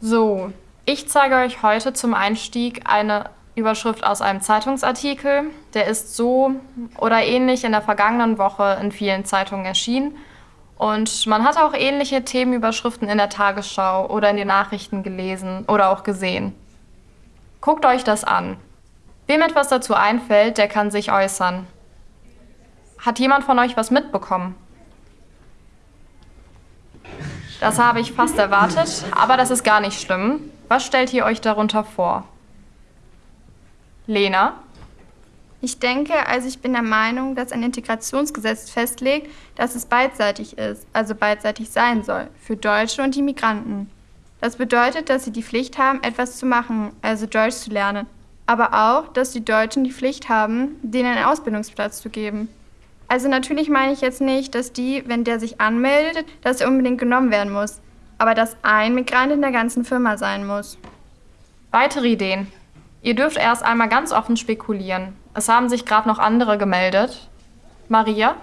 So, ich zeige euch heute zum Einstieg eine Überschrift aus einem Zeitungsartikel. Der ist so oder ähnlich in der vergangenen Woche in vielen Zeitungen erschienen. Und man hat auch ähnliche Themenüberschriften in der Tagesschau oder in den Nachrichten gelesen oder auch gesehen. Guckt euch das an. Wem etwas dazu einfällt, der kann sich äußern. Hat jemand von euch was mitbekommen? Das habe ich fast erwartet, aber das ist gar nicht schlimm. Was stellt ihr euch darunter vor? Lena? Ich denke, also ich bin der Meinung, dass ein Integrationsgesetz festlegt, dass es beidseitig ist, also beidseitig sein soll, für Deutsche und die Migranten. Das bedeutet, dass sie die Pflicht haben, etwas zu machen, also Deutsch zu lernen. Aber auch, dass die Deutschen die Pflicht haben, denen einen Ausbildungsplatz zu geben. Also natürlich meine ich jetzt nicht, dass die, wenn der sich anmeldet, dass er unbedingt genommen werden muss. Aber dass ein Migrant in der ganzen Firma sein muss. Weitere Ideen? Ihr dürft erst einmal ganz offen spekulieren. Es haben sich gerade noch andere gemeldet. Maria?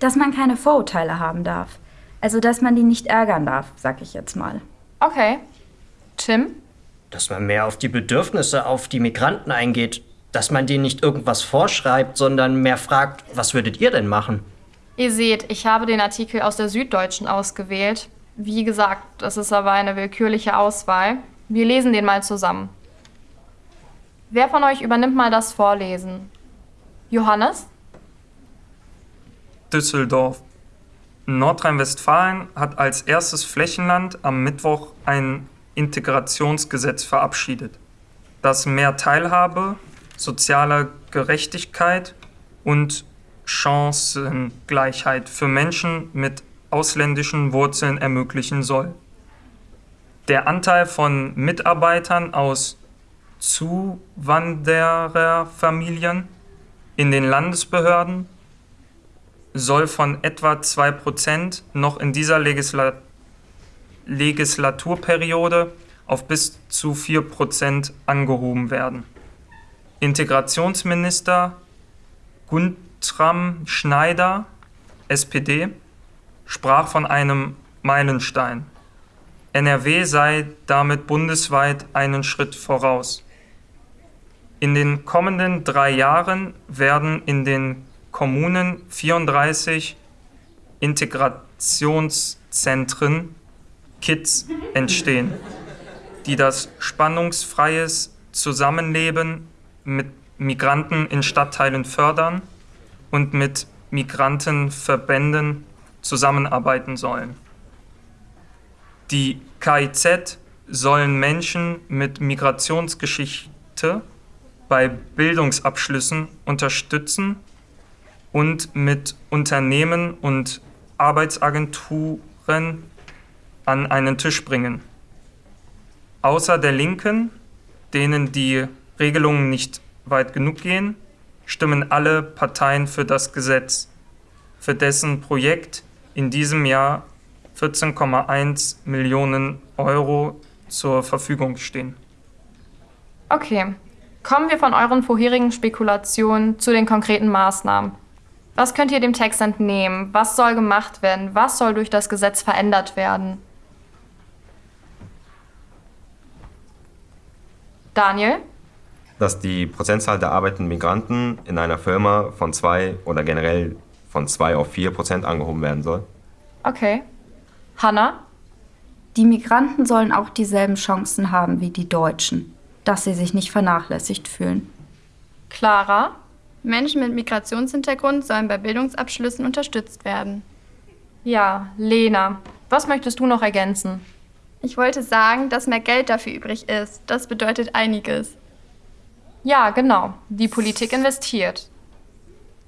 Dass man keine Vorurteile haben darf. Also, dass man die nicht ärgern darf, sag ich jetzt mal. Okay. Tim? Dass man mehr auf die Bedürfnisse, auf die Migranten eingeht. Dass man denen nicht irgendwas vorschreibt, sondern mehr fragt, was würdet ihr denn machen? Ihr seht, ich habe den Artikel aus der Süddeutschen ausgewählt. Wie gesagt, das ist aber eine willkürliche Auswahl. Wir lesen den mal zusammen. Wer von euch übernimmt mal das Vorlesen? Johannes? Düsseldorf. Nordrhein-Westfalen hat als erstes Flächenland am Mittwoch ein Integrationsgesetz verabschiedet, das mehr Teilhabe, soziale Gerechtigkeit und Chancengleichheit für Menschen mit ausländischen Wurzeln ermöglichen soll. Der Anteil von Mitarbeitern aus Zuwandererfamilien in den Landesbehörden soll von etwa 2% noch in dieser Legisla Legislaturperiode auf bis zu 4% angehoben werden. Integrationsminister Guntram Schneider, SPD, sprach von einem Meilenstein. NRW sei damit bundesweit einen Schritt voraus. In den kommenden drei Jahren werden in den Kommunen 34 Integrationszentren KIDS entstehen, die das spannungsfreies Zusammenleben mit Migranten in Stadtteilen fördern und mit Migrantenverbänden zusammenarbeiten sollen. Die KIZ sollen Menschen mit Migrationsgeschichte bei Bildungsabschlüssen unterstützen und mit Unternehmen und Arbeitsagenturen an einen Tisch bringen. Außer der Linken, denen die Regelungen nicht weit genug gehen, stimmen alle Parteien für das Gesetz, für dessen Projekt in diesem Jahr 14,1 Millionen Euro zur Verfügung stehen. Okay, Kommen wir von euren vorherigen Spekulationen zu den konkreten Maßnahmen. Was könnt ihr dem Text entnehmen? Was soll gemacht werden? Was soll durch das Gesetz verändert werden? Daniel? Dass die Prozentzahl der arbeitenden Migranten in einer Firma von zwei oder generell von zwei auf vier Prozent angehoben werden soll. Okay. Hanna? Die Migranten sollen auch dieselben Chancen haben wie die Deutschen dass sie sich nicht vernachlässigt fühlen. Clara? Menschen mit Migrationshintergrund sollen bei Bildungsabschlüssen unterstützt werden. Ja, Lena, was möchtest du noch ergänzen? Ich wollte sagen, dass mehr Geld dafür übrig ist. Das bedeutet einiges. Ja, genau. Die Politik investiert.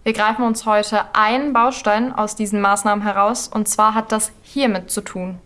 Wir greifen uns heute einen Baustein aus diesen Maßnahmen heraus, und zwar hat das hiermit zu tun.